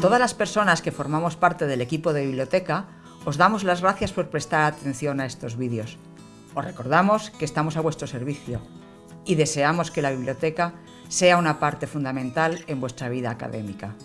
Todas las personas que formamos parte del equipo de biblioteca os damos las gracias por prestar atención a estos vídeos. Os recordamos que estamos a vuestro servicio y deseamos que la biblioteca sea una parte fundamental en vuestra vida académica.